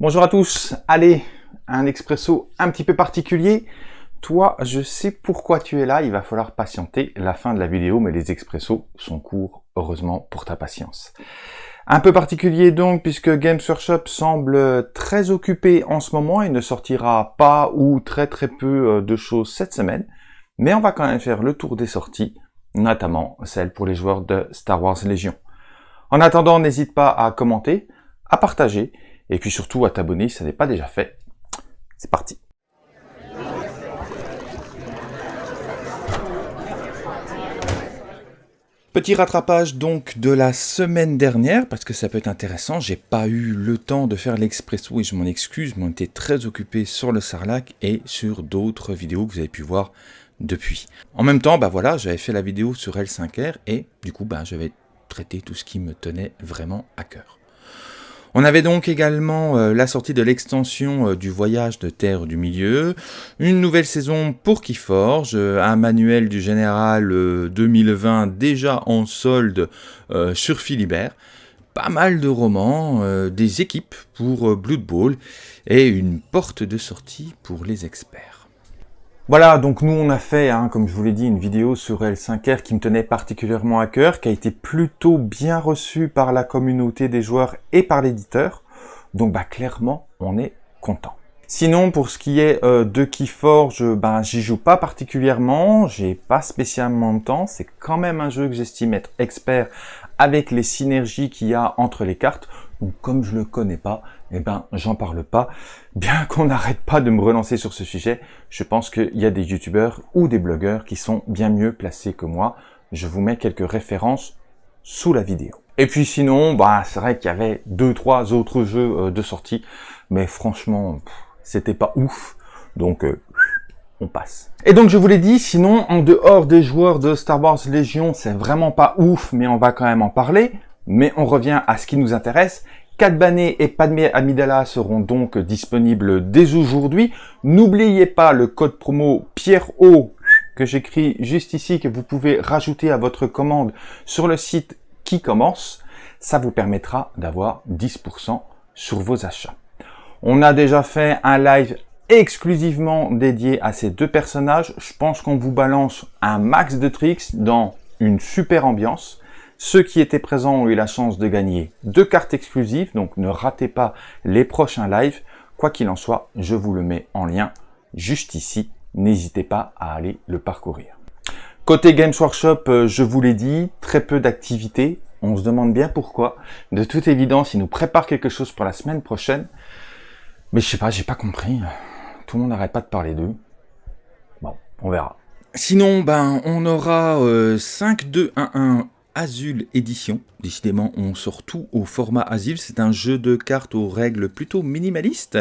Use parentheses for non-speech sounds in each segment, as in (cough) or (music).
Bonjour à tous, allez, un expresso un petit peu particulier. Toi, je sais pourquoi tu es là, il va falloir patienter la fin de la vidéo, mais les expressos sont courts, heureusement pour ta patience. Un peu particulier donc, puisque Games Workshop semble très occupé en ce moment, il ne sortira pas ou très très peu euh, de choses cette semaine, mais on va quand même faire le tour des sorties, notamment celles pour les joueurs de Star Wars Légion. En attendant, n'hésite pas à commenter, à partager, et puis surtout à t'abonner si ce n'est pas déjà fait. C'est parti Petit rattrapage donc de la semaine dernière, parce que ça peut être intéressant, j'ai pas eu le temps de faire l'expresso et je m'en excuse, mais on était très occupé sur le Sarlac et sur d'autres vidéos que vous avez pu voir depuis. En même temps, bah voilà, j'avais fait la vidéo sur L5R et du coup, bah, j'avais traité tout ce qui me tenait vraiment à cœur. On avait donc également euh, la sortie de l'extension euh, du voyage de Terre du Milieu, une nouvelle saison pour Keyforge, euh, un manuel du général 2020 déjà en solde sur Philibert, pas mal de romans, des équipes pour Blood Bowl et une porte de sortie pour les experts. Voilà, donc nous on a fait, hein, comme je vous l'ai dit, une vidéo sur L5R qui me tenait particulièrement à cœur, qui a été plutôt bien reçue par la communauté des joueurs et par l'éditeur. Donc bah clairement, on est content. Sinon, pour ce qui est euh, de Keyforge, ben j'y joue pas particulièrement, j'ai pas spécialement de temps, c'est quand même un jeu que j'estime être expert avec les synergies qu'il y a entre les cartes. Donc comme je le connais pas, eh ben j'en parle pas. Bien (laughs) qu'on n'arrête pas de me relancer sur ce sujet, je pense qu'il y a des youtubeurs ou des blogueurs qui sont bien mieux placés que moi. Je vous mets quelques références sous la vidéo. Et puis sinon, bah c'est vrai qu'il y avait deux trois autres jeux euh, de sortie, mais franchement, c'était pas ouf. Donc euh, on passe. Et donc je vous l'ai dit, sinon en dehors des joueurs de Star Wars Légion, c'est vraiment pas ouf, mais on va quand même en parler. Mais on revient à ce qui nous intéresse. Cat et Padmé Amidala seront donc disponibles dès aujourd'hui. N'oubliez pas le code promo Pierre O que j'écris juste ici, que vous pouvez rajouter à votre commande sur le site qui commence. Ça vous permettra d'avoir 10% sur vos achats. On a déjà fait un live exclusivement dédié à ces deux personnages. Je pense qu'on vous balance un max de tricks dans une super ambiance. Ceux qui étaient présents ont eu la chance de gagner deux cartes exclusives, donc ne ratez pas les prochains lives. Quoi qu'il en soit, je vous le mets en lien juste ici. N'hésitez pas à aller le parcourir. Côté Games Workshop, euh, je vous l'ai dit, très peu d'activités. On se demande bien pourquoi. De toute évidence, ils nous préparent quelque chose pour la semaine prochaine. Mais je sais pas, j'ai pas compris. Tout le monde n'arrête pas de parler d'eux. Bon, on verra. Sinon, ben, on aura 5-2-1-1 euh, Azul Édition. Décidément, on sort tout au format Azul. C'est un jeu de cartes aux règles plutôt minimalistes,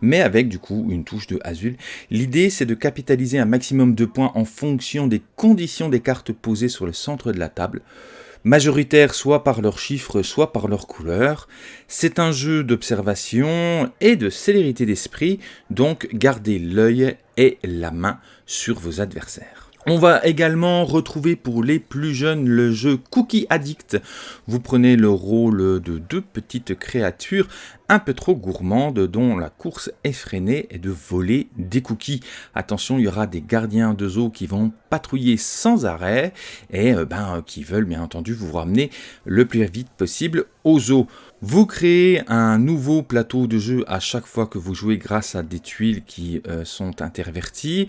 mais avec du coup une touche de Azul. L'idée, c'est de capitaliser un maximum de points en fonction des conditions des cartes posées sur le centre de la table majoritaires soit par leurs chiffres, soit par leurs couleurs. C'est un jeu d'observation et de célérité d'esprit, donc gardez l'œil et la main sur vos adversaires. On va également retrouver pour les plus jeunes le jeu Cookie Addict. Vous prenez le rôle de deux petites créatures un peu trop gourmandes dont la course effrénée est de voler des cookies. Attention, il y aura des gardiens de zoo qui vont patrouiller sans arrêt et euh, ben, qui veulent bien entendu vous ramener le plus vite possible au zoo. Vous créez un nouveau plateau de jeu à chaque fois que vous jouez grâce à des tuiles qui euh, sont interverties.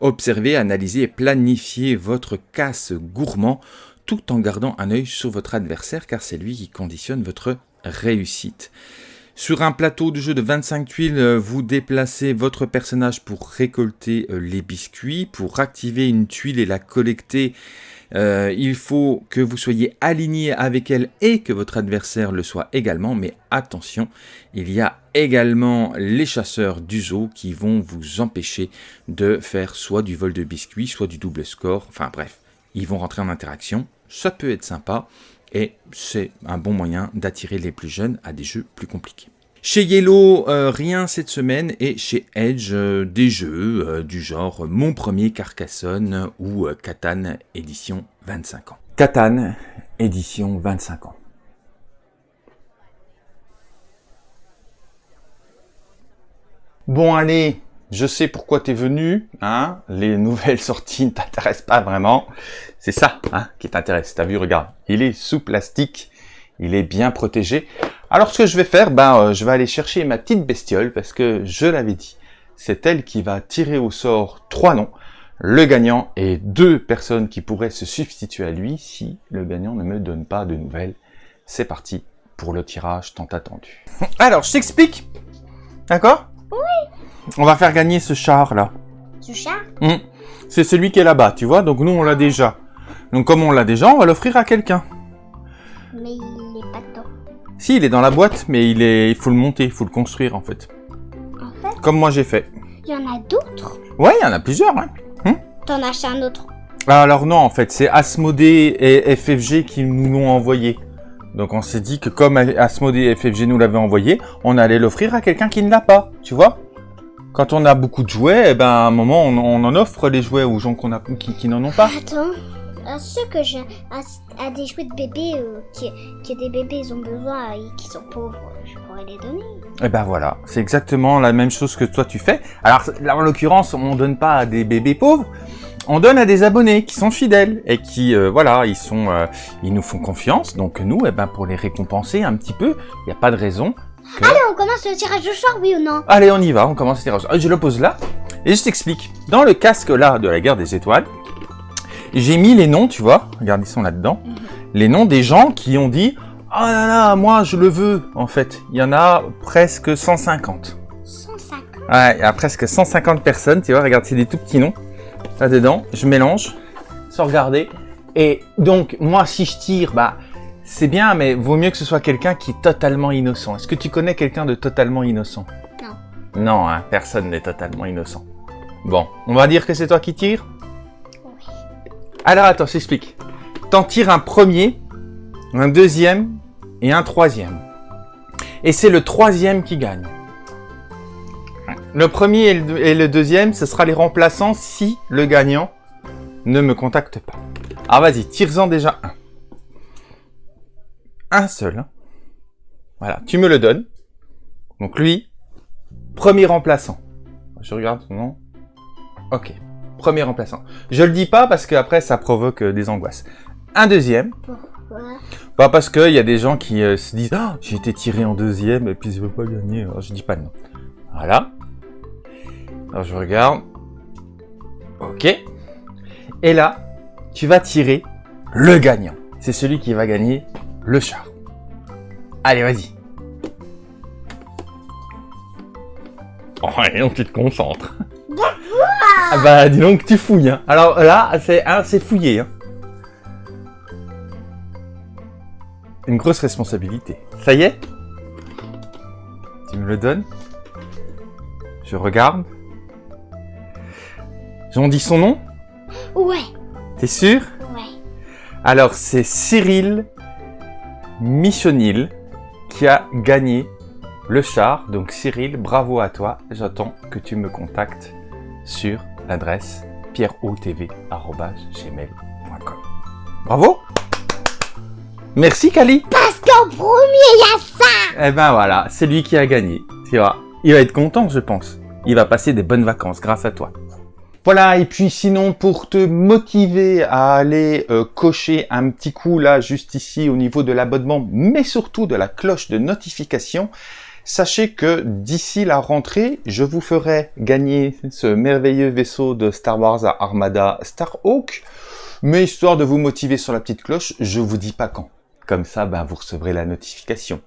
Observez, analysez et planifiez votre casse gourmand tout en gardant un œil sur votre adversaire car c'est lui qui conditionne votre réussite. Sur un plateau de jeu de 25 tuiles, euh, vous déplacez votre personnage pour récolter euh, les biscuits. Pour activer une tuile et la collecter, euh, il faut que vous soyez aligné avec elle et que votre adversaire le soit également. Mais attention, il y a également les chasseurs du qui vont vous empêcher de faire soit du vol de biscuits, soit du double score. Enfin bref, ils vont rentrer en interaction. Ça peut être sympa et c'est un bon moyen d'attirer les plus jeunes à des jeux plus compliqués. Chez Yellow, euh, rien cette semaine, et chez Edge, euh, des jeux euh, du genre Mon Premier Carcassonne ou Catan édition 25 ans. Catan édition 25 ans. Bon, allez, je sais pourquoi tu es venu, hein. Les nouvelles (laughs) sorties ne t'intéressent pas vraiment. C'est ça, hein, qui t'intéresse. T'as vu, regarde, il est sous plastique, il est bien protégé. Alors, ce que je vais faire, ben, euh, je vais aller chercher ma petite bestiole, parce que je l'avais dit, c'est elle qui va tirer au sort trois noms le gagnant et deux personnes qui pourraient se substituer à lui si le gagnant ne me donne pas de nouvelles. C'est parti pour le tirage tant attendu. Alors, je t'explique. D'accord? Oui. On va faire gagner ce char là. Ce char? Hum. C'est celui qui est là-bas, tu vois? Donc nous, on l'a déjà. Donc comme on l'a déjà, on va l'offrir à quelqu'un. Mais Si, il est dans la boîte, mais il est, il faut le monter, il faut le construire en fait. En fait, Comme moi j'ai fait. il y en a d'autres? Ouais, il y en a plusieurs. Hein. T'en as acheté un autre? Alors non, en fait, c'est Asmodée et FFG qui nous l'ont envoyé. Donc on s'est dit que comme Asmodée et FFG nous l'avaient envoyé, on allait l'offrir à quelqu'un qui ne l'a pas, tu vois? Quand on a beaucoup de jouets, eh ben, à un moment, on, on en offre les jouets aux gens qu'on a, qui, qui n'en ont pas. Attends. À ceux que j'ai. À, à des jouets de bébés euh, qui, qui des bébés ils ont besoin et qui sont pauvres, je pourrais les donner. Et ben voilà, c'est exactement la même chose que toi tu fais. Alors là, en l'occurrence, on donne pas à des bébés pauvres, on donne à des abonnés qui sont fidèles et qui, euh, voilà, ils sont, euh, ils nous font confiance. Donc nous, eh ben pour les récompenser un petit peu, il n'y a pas de raison. Que... Allez, on commence le tirage de char, oui ou non? Allez, on y va, on commence le tirage. Je le pose là et je t'explique. Dans le casque là de la guerre des étoiles, j'ai mis les noms, tu vois, regarde, ils sont là-dedans, les noms des gens qui ont dit « Oh là là, moi je le veux » en fait. Il y en a presque 150. 150. Ouais, il y a presque 150 personnes, tu vois, regarde, c'est des tout petits noms. Là-dedans, je mélange, sans regarder. Et donc, moi, si je tire, bah, c'est bien, mais vaut mieux que ce soit quelqu'un qui est totalement innocent. Est-ce que tu connais quelqu'un de totalement innocent? Non. Non, hein, personne n'est totalement innocent. Bon, on va dire que c'est toi qui tires? Alors, attends, je t'explique. T'en tires un premier, un deuxième et un troisième. Et c'est le troisième qui gagne. Le premier et le, deuxième, ce sera les remplaçants si le gagnant ne me contacte pas. Alors vas-y, tire-en déjà un. Un seul. hein. Voilà, tu me le donnes. Donc lui, premier remplaçant. Je regarde son nom. Ok, premier remplaçant. Je le dis pas parce qu'après ça provoque euh, des angoisses. Un deuxième. Pourquoi? Pas parce qu'il y a des gens qui euh, se disent Ah, j'ai été tiré en deuxième et puis je veux pas gagner. Alors, je dis pas nom. Voilà. Alors je regarde. Ok. Et là, tu vas tirer le gagnant. C'est celui qui va gagner le char. Allez, vas-y. Oh, et tu te concentres. Ah bah, dis donc, tu fouilles. Hein. Alors là, c'est hein, fouillé. Hein. Une grosse responsabilité. Ça y est? Tu me le donnes? Je regarde. J'en dis son nom? Ouais, T'es sûr? Ouais. Alors, c'est Cyril Michonil qui a gagné le char. Donc, Cyril, bravo à toi. J'attends que tu me contactes sur l'adresse pierreotv.gmail.com. Bravo Merci, Kali Parce qu'en premier, il y a ça Eh ben voilà, c'est lui qui a gagné. Tu vois, il va être content, je pense. Il va passer des bonnes vacances grâce à toi. Voilà, et puis sinon, pour te motiver à aller euh, cocher un petit coup là, juste ici, au niveau de l'abonnement, mais surtout de la cloche de notification, sachez que d'ici la rentrée, je vous ferai gagner ce merveilleux vaisseau de Star Wars à Armada Starhawk. Mais histoire de vous motiver sur la petite cloche, je vous dis pas quand. Comme ça, ben, vous recevrez la notification.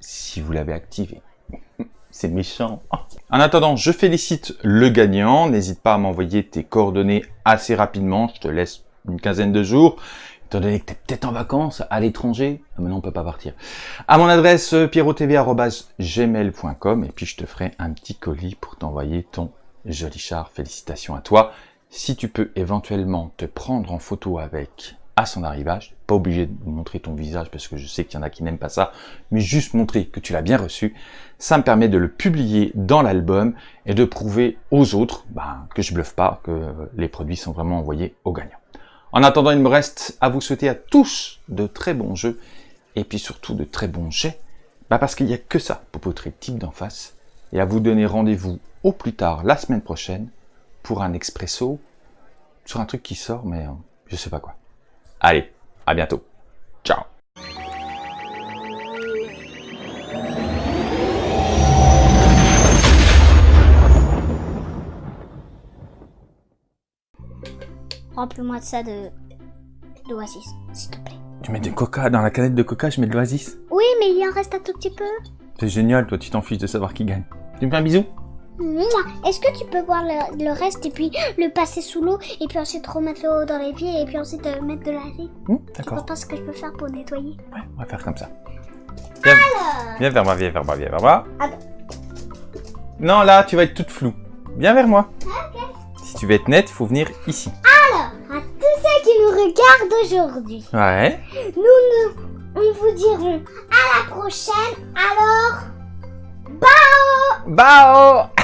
Si vous l'avez activé. (laughs) C'est méchant. En attendant, je félicite le gagnant. N'hésite pas à m'envoyer tes coordonnées assez rapidement. Je te laisse une quinzaine de jours. Étant donné que tu es peut-être en vacances à l'étranger. Ah, maintenant, on peut pas partir. À mon adresse euh, pierrotv.gmail.com et puis je te ferai un petit colis pour t'envoyer ton joli char. Félicitations à toi. Si tu peux éventuellement te prendre en photo avec à son arrivage, pas obligé de montrer ton visage parce que je sais qu'il y en a qui n'aiment pas ça, mais juste montrer que tu l'as bien reçu, ça me permet de le publier dans l'album et de prouver aux autres ben, que je bluffe pas, que les produits sont vraiment envoyés aux gagnants. En attendant, il me reste à vous souhaiter à tous de très bons jeux et puis surtout de très bons jets, bah parce qu'il n'y a que ça pour votre type d'en face et à vous donner rendez-vous au plus tard la semaine prochaine pour un expresso sur un truc qui sort, mais euh, je sais pas quoi. Allez, à bientôt. Ciao Remplis-moi de ça de d'oasis, s'il te plaît. Tu mets du coca dans la canette de coca, je mets de l'oasis. Oui, mais il en reste un tout petit peu. C'est génial, toi tu t'en fiches de savoir qui gagne. Tu me fais un bisou Mouah. Est-ce que tu peux boire le, le reste et puis le passer sous l'eau et puis ensuite remettre l'eau dans les pieds et puis ensuite euh, mettre de l'acide vois D'accord. pas ce que je peux faire pour nettoyer? Ouais, on va faire comme ça. Viens, viens vers moi, viens vers moi, viens vers moi. Ah bon. Non, là, tu vas être toute floue. Viens vers moi. Si tu veux être nette, il faut venir ici. Tous Garde aujourd'hui. Ouais. Nous, nous, nous vous dirons à la prochaine. Alors, bao Bao (laughs)